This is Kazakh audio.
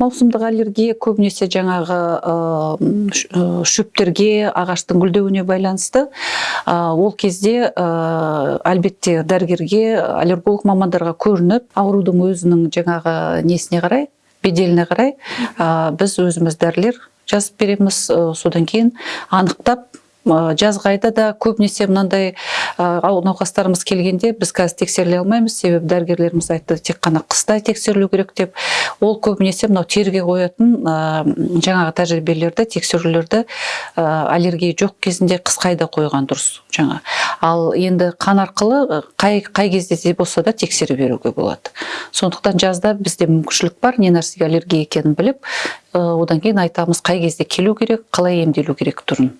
маусымдық аллергия көбінесе жаңағы ә, шөптерге ағаштың гүлдеуіне байланысты. Ә, ол кезде әлбетте дәрігерге аллерголог мамандарға көрініп аурудың өзінің жаңағы несіне қарай беделіне қарай біз өзіміз дәрілер жазып береміз. Содан кейін анықтап жазғы айда да көбінесе мынандай науқастарымыз келгенде біз қазір тексеріле алмаймыз. Себебі дәрігерлеріміз айтты тек қана қыста тексерілу керек деп. Ол көбінесе мынау терге қоятын жаңағы тәжірибелерді тексерулерді аллергия жоқ кезінде қысқы айда қойған дұрыс. Жаңа. Ал енді қан арқылы қай қай кезде де болса да тексере беруге болады. Сондықтан жазда бізде мүмкіншілік бар не нәрсеге аллергия екенін біліп одан кейін айтамыз қай кезде келу керек қалай емделу керек түрін.